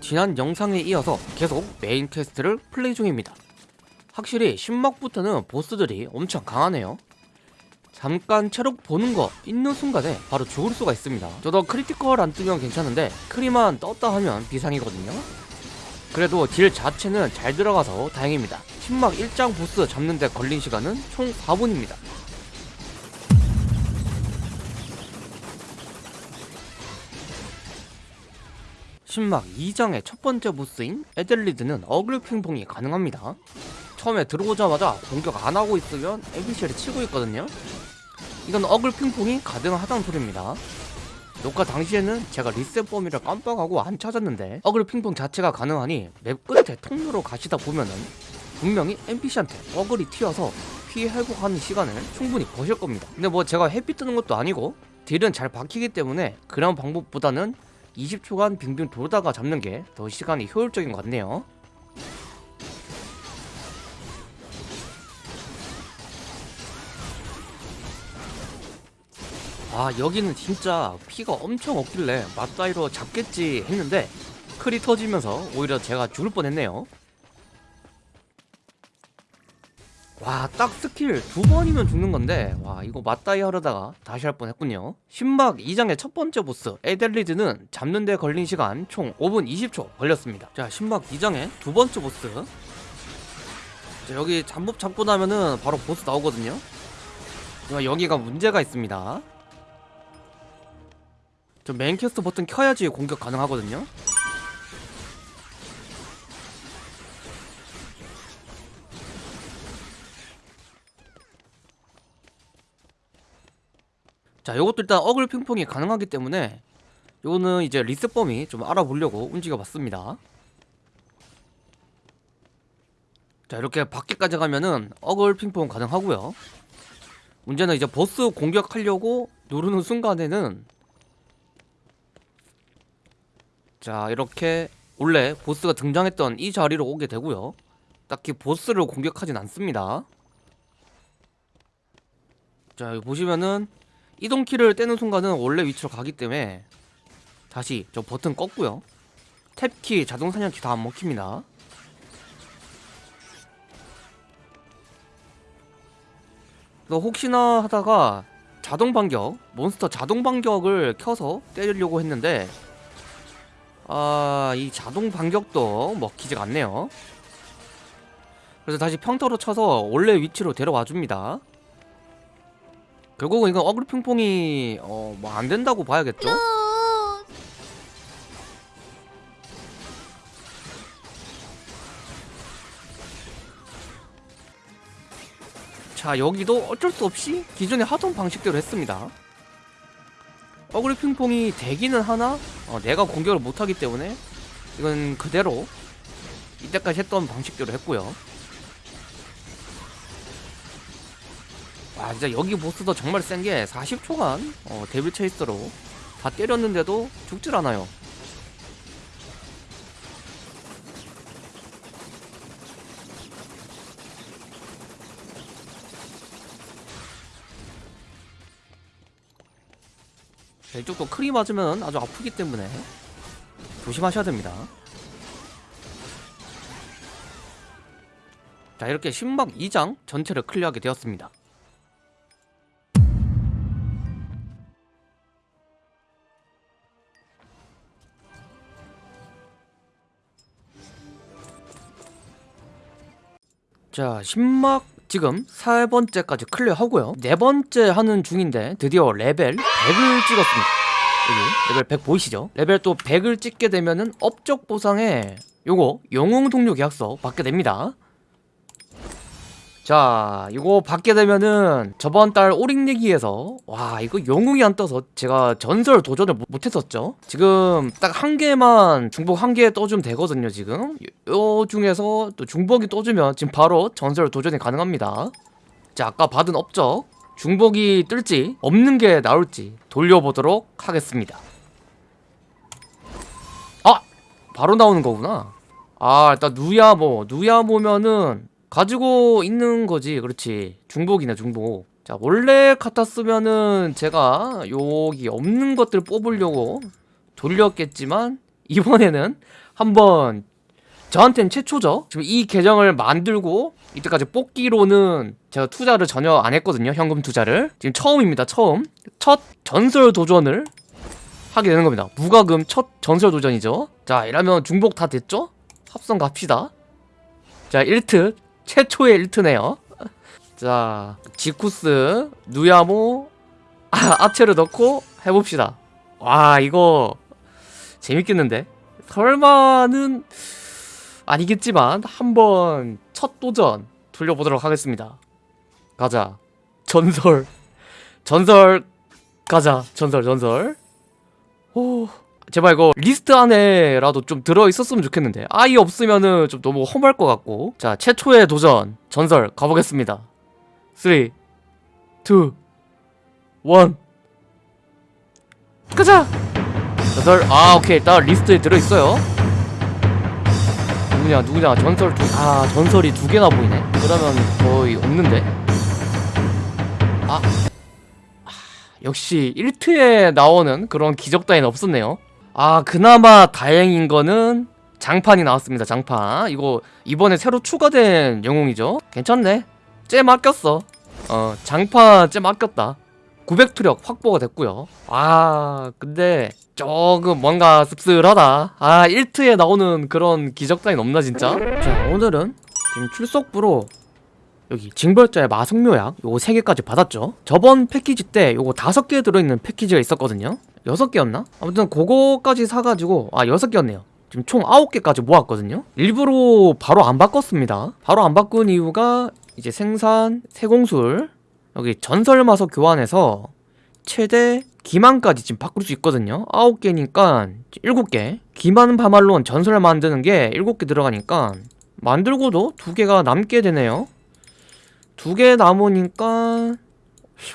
지난 영상에 이어서 계속 메인 퀘스트를 플레이 중입니다. 확실히 신막부터는 보스들이 엄청 강하네요. 잠깐 체력 보는 거 있는 순간에 바로 죽을 수가 있습니다. 저도 크리티컬 안 뜨면 괜찮은데 크리만 떴다 하면 비상이거든요. 그래도 딜 자체는 잘 들어가서 다행입니다. 신막 1장 보스 잡는데 걸린 시간은 총 4분입니다. 신막 2장의 첫 번째 보스인 에델리드는 어글 핑퐁이 가능합니다. 처음에 들어오자마자 공격 안 하고 있으면 에비쉘이 치고 있거든요. 이건 어글 핑퐁이 가능하다는 소리입니다. 녹화 당시에는 제가 리셋 범위를 깜빡하고 안 찾았는데 어글 핑퐁 자체가 가능하니 맵 끝에 통로로 가시다 보면은 분명히 NPC한테 어글이 튀어서 피해 회복하는 시간을 충분히 버실 겁니다. 근데 뭐 제가 햇빛 뜨는 것도 아니고 딜은 잘 박히기 때문에 그런 방법보다는 20초간 빙빙 돌다가 잡는 게 더 시간이 효율적인 것 같네요. 아 여기는 진짜 피가 엄청 없길래 맞다이로 잡겠지 했는데 크리 터지면서 오히려 제가 죽을 뻔했네요. 와 딱 스킬 두 번이면 죽는 건데 와 이거 맞다이 하려다가 다시 할 뻔했군요. 신막 2장의 첫 번째 보스 에델리드는 잡는 데 걸린 시간 총 5분 20초 걸렸습니다. 자 신막 2장의 두 번째 보스. 자 여기 잠복 잡고 나면은 바로 보스 나오거든요. 여기가 문제가 있습니다. 저 메인 퀘스트 버튼 켜야지 공격 가능하거든요 자 요것도 일단 어글 핑퐁이 가능하기 때문에 요거는 이제 리셋 범위 좀 알아보려고 움직여 봤습니다. 자 이렇게 밖에까지 가면은 어글 핑퐁 가능하고요. 문제는 이제 보스 공격하려고 누르는 순간에는 자 이렇게 원래 보스가 등장했던 이 자리로 오게 되고요. 딱히 보스를 공격하진 않습니다. 자 여기 보시면은 이동키를 떼는 순간은 원래 위치로 가기 때문에 다시 저 버튼 껐고요. 탭키 자동 사냥키 다 안 먹힙니다. 또 혹시나 하다가 자동 반격 몬스터 자동 반격을 켜서 때리려고 했는데 아 이 자동 반격도 먹히지가 않네요. 그래서 다시 평타로 쳐서 원래 위치로 데려와 줍니다 결국은 이건 어그리 핑퐁이 어 뭐 안 된다고 봐야겠죠? 자 여기도 어쩔 수 없이 기존에 하던 방식대로 했습니다. 어그리 핑퐁이 되기는 하나? 어, 내가 공격을 못하기 때문에 이건 그대로 이때까지 했던 방식대로 했고요 와 진짜 여기 보스도 정말 센 게 40초간 어, 데빌 체이스로 다 때렸는데도 죽질 않아요. 자, 이쪽도 크리 맞으면 아주 아프기 때문에 조심하셔야 됩니다. 자 이렇게 신막 2장 전체를 클리어하게 되었습니다 자 신막 지금 세 번째까지 클리어하고요. 네 번째 하는 중인데 드디어 레벨 100을 찍었습니다. 여기 레벨 100 보이시죠? 레벨 또 100을 찍게 되면은 업적 보상에 요거 영웅 동료 계약서 받게 됩니다 자 이거 받게 되면은 저번 달 오링리기에서 와 이거 영웅이 안 떠서 제가 전설 도전을 못- 못했었죠? 지금 딱 한 개만 중복 한 개 떠주면 되거든요 지금. 요 중에서 또 중복이 떠주면 지금 바로 전설 도전이 가능합니다. 자 아까 받은 업적. 중복이 뜰지 없는 게 나올지 돌려보도록 하겠습니다. 아! 바로 나오는 거구나. 아 일단 누야모 누야모면은 가지고 있는 거지 그렇지 중복이네 중복 자 원래 같았으면은 제가 여기 없는 것들 뽑으려고 돌렸겠지만 이번에는 한번 저한텐 최초죠. 지금 이 계정을 만들고 이때까지 뽑기로는 제가 투자를 전혀 안 했거든요. 현금 투자를. 지금 처음입니다. 처음. 첫 전설 도전을 하게 되는 겁니다. 무과금 첫 전설 도전이죠. 자, 이러면 중복 다 됐죠? 합성 갑시다. 자, 1트. 최초의 1트네요. 자, 지쿠스, 누야모, 아, 아체를 넣고 해봅시다. 와, 이거 재밌겠는데? 설마는 아니겠지만 한번 첫 도전 돌려보도록 하겠습니다. 가자. 전설. 전설 가자. 전설 전설. 오. 제발 이거 리스트 안에라도 좀 들어있었으면 좋겠는데. 아예 없으면은 좀 너무 험할 것 같고. 자 최초의 도전. 전설. 가보겠습니다. 3 2 1 가자! 전설. 아 오케이. 일단 리스트에 들어있어요. 누구냐 누구냐. 전설 두아 전설이 두 개나 보이네. 그러면 거의 없는데. 아, 아 역시 1트에 나오는 그런 기적 따위는 없었네요 아 그나마 다행인 거는 장판이 나왔습니다 장판. 이거 이번에 새로 추가된 영웅이죠? 괜찮네. 쟤 맡겼어. 어 장판 쟤 맡겼다. 900투력 확보가 됐고요. 아 근데 조금 뭔가 씁쓸하다. 아 1트에 나오는 그런 기적 따윈 없나 진짜? 자 오늘은 지금 출석부로 여기 징벌자의 마성묘약 요거 3개까지 받았죠? 저번 패키지 때 요거 5개 들어있는 패키지가 있었거든요 6개였나? 아무튼 그거까지 사가지고 아 6개였네요. 지금 총 9개까지 모았거든요. 일부러 바로 안 바꿨습니다. 바로 안 바꾼 이유가 이제 생산 세공술 여기 전설마석 교환해서 최대 기만까지 지금 바꿀 수 있거든요. 9개니까 7개. 기만 바말론 전설 만드는 게 7개 들어가니까 만들고도 2개가 남게 되네요. 두개 남으니까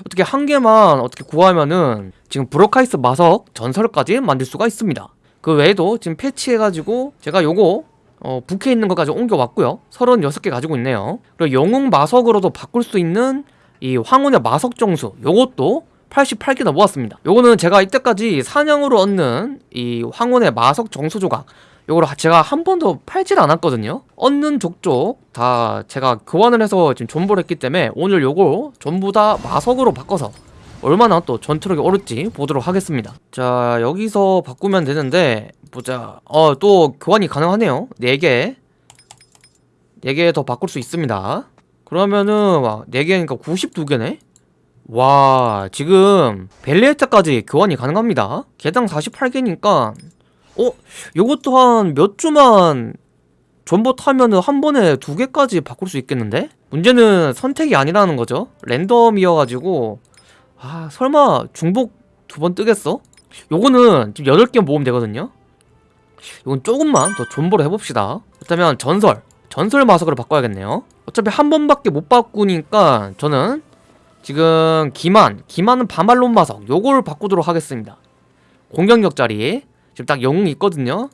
어떻게 한 개만 어떻게 구하면은 지금 브로카이스 마석 전설까지 만들 수가 있습니다. 그 외에도 지금 패치해가지고 제가 요거 어, 부캐 있는 것까지 옮겨왔고요. 36개 가지고 있네요. 그리고 영웅 마석으로도 바꿀 수 있는 이 황혼의 마석 정수 요것도 88개나 모았습니다. 요거는 제가 이때까지 사냥으로 얻는 이 황혼의 마석 정수 조각 요거를 제가 한 번도 팔질 않았거든요. 얻는 족족 다 제가 교환을 해서 지금 존버를 했기 때문에 오늘 요거 전부 다 마석으로 바꿔서 얼마나 또 전투력이 오를지 보도록 하겠습니다. 자 여기서 바꾸면 되는데 보자. 어 또 교환이 가능하네요. 4개. 4개 더 바꿀 수 있습니다. 그러면은 와 4개니까 92개네? 와 지금 벨리에타까지 교환이 가능합니다. 개당 48개니까 어? 요것도 한 몇 주만 존버 타면 은 한 번에 두 개까지 바꿀 수 있겠는데? 문제는 선택이 아니라는 거죠. 랜덤이어가지고. 아 설마 중복 두 번 뜨겠어? 요거는 지금 8개 모으면 되거든요. 이건 조금만 더 존버를 해봅시다. 그렇다면 전설 전설 마석으로 바꿔야겠네요. 어차피 한 번밖에 못 바꾸니까 저는 지금 기만 기만은 바말론 마석 요걸 바꾸도록 하겠습니다. 공격력 자리 지금 딱 영웅이 있거든요.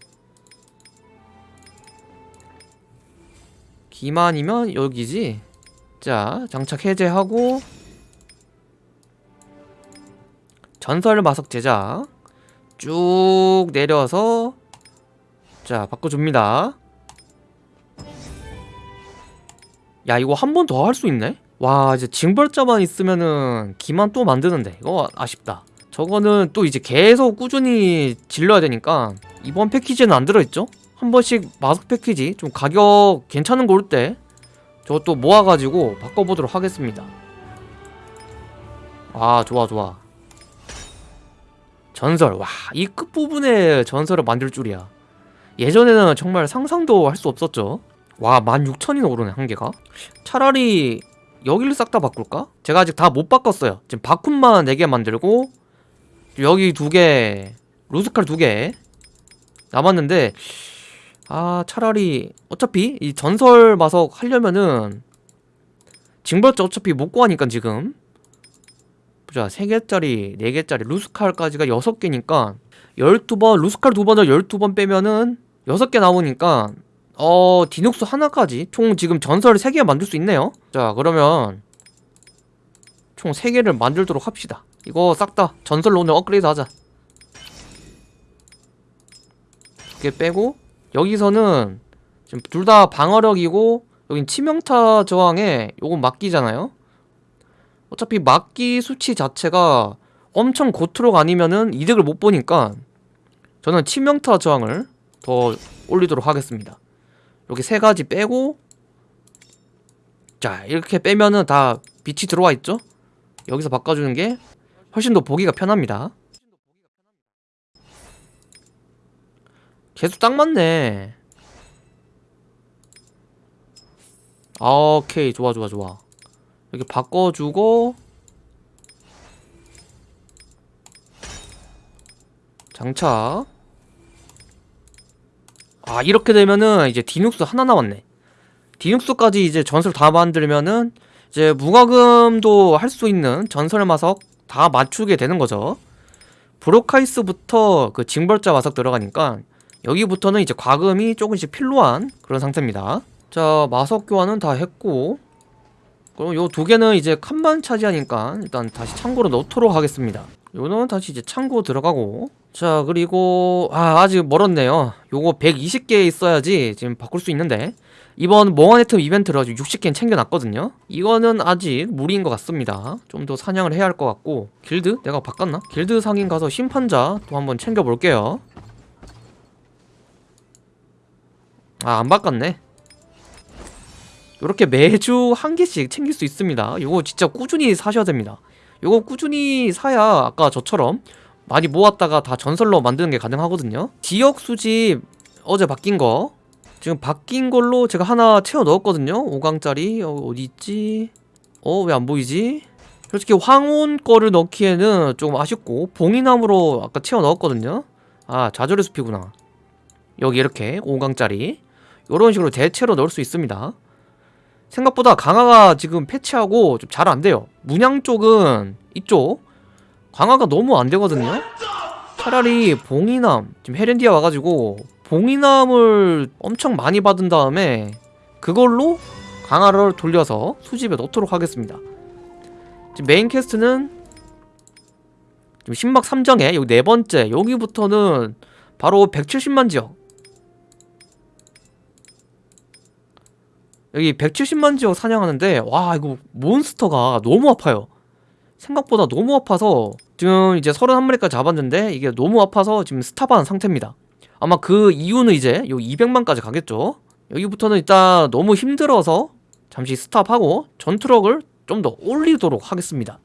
기만이면 여기지. 자 장착 해제하고 전설 마석 제작 쭉 내려서 자 바꿔줍니다. 야 이거 한 번 더 할 수 있네? 와 이제 징벌자만 있으면은 기만 또 만드는데. 이거 아쉽다 저거는 또 이제 계속 꾸준히 질러야 되니까 이번 패키지는 안 들어있죠? 한 번씩 마석 패키지 좀 가격 괜찮은 거 올 때 저것도 모아가지고 바꿔보도록 하겠습니다. 아 좋아 좋아. 전설. 와 이 끝부분에 전설을 만들 줄이야. 예전에는 정말 상상도 할 수 없었죠? 와 16,000이나 오르네 한 개가. 차라리 여기를 싹 다 바꿀까? 제가 아직 다 못 바꿨어요. 지금 바쿤만 4개 만들고 여기 두개 루스칼 두 개 남았는데 아 차라리 어차피 이 전설 마석 하려면은 징벌자 어차피 못 구하니까 지금. 보자 3개짜리 4개짜리 루스칼까지가 6개니까 12번 루스칼 두 번을 12번 빼면은 6개 나오니까 어 디눅스 하나까지 총 지금 전설 3개 만들 수 있네요. 자 그러면 총 3개를 만들도록 합시다 이거 싹 다 전설로 오늘 업그레이드 하자. 개 빼고 여기서는 지금 둘 다 방어력이고 여긴 치명타 저항에 요건 막기잖아요. 어차피 막기 수치 자체가 엄청 고트록 아니면은 이득을 못 보니까 저는 치명타 저항을 더 올리도록 하겠습니다. 여기 세 가지 빼고 자 이렇게 빼면은 다 빛이 들어와 있죠? 여기서 바꿔주는 게 훨씬 더 보기가 편합니다. 계속 딱 맞네. 아, 오케이. 좋아 좋아 좋아. 이렇게 바꿔주고. 장착. 아 이렇게 되면은 이제 디눅스 하나 남았네. 디눅스까지 이제 전설 다 만들면은 이제 무과금도 할 수 있는 전설 마석 다 맞추게 되는 거죠. 브로카이스부터 그 징벌자 마석 들어가니까 여기부터는 이제 과금이 조금씩 필요한 그런 상태입니다. 자 마석 교환은 다 했고 그럼 요 두 개는 이제 칸만 차지하니까 일단 다시 창고로 넣도록 하겠습니다. 요는 다시 이제 창고 들어가고 자 그리고 아 아직 멀었네요. 요거 120개 있어야지 지금 바꿀 수 있는데 이번 몽환의 틈 이벤트를 아주 60개는 챙겨놨거든요. 이거는 아직 무리인 것 같습니다. 좀 더 사냥을 해야 할 것 같고. 길드? 내가 바꿨나? 길드 상인 가서 심판자 또 한번 챙겨볼게요. 아 안 바꿨네. 이렇게 매주 한 개씩 챙길 수 있습니다. 이거 진짜 꾸준히 사셔야 됩니다. 이거 꾸준히 사야 아까 저처럼 많이 모았다가 다 전설로 만드는 게 가능하거든요. 지역 수집 어제 바뀐 거 지금 바뀐 걸로 제가 하나 채워 넣었거든요. 5강짜리. 어, 어디 있지? 어 왜 안 보이지? 솔직히 황혼 거를 넣기에는 조금 아쉽고 봉이나무로 아까 채워 넣었거든요. 아 좌절의 숲이구나. 여기 이렇게 5강짜리. 이런 식으로 대체로 넣을 수 있습니다. 생각보다 강화가 지금 패치하고 좀 잘 안돼요. 문양 쪽은 이쪽 강화가 너무 안되거든요. 차라리 봉인함 지금 헤렌디아 와가지고 봉인함을 엄청 많이 받은 다음에 그걸로 강화를 돌려서 수집에 넣도록 하겠습니다. 지금 메인 퀘스트는 지금 신막 3정에 여기 네 번째 여기부터는 바로 170만 지역. 여기 170만 지역 사냥하는데 와 이거 몬스터가 너무 아파요. 생각보다 너무 아파서 지금 이제 31마리까지 잡았는데 이게 너무 아파서 지금 스탑한 상태입니다 아마 그 이유는 이제 요 200만까지 가겠죠? 여기부터는 일단 너무 힘들어서 잠시 스탑하고 전투력을 좀 더 올리도록 하겠습니다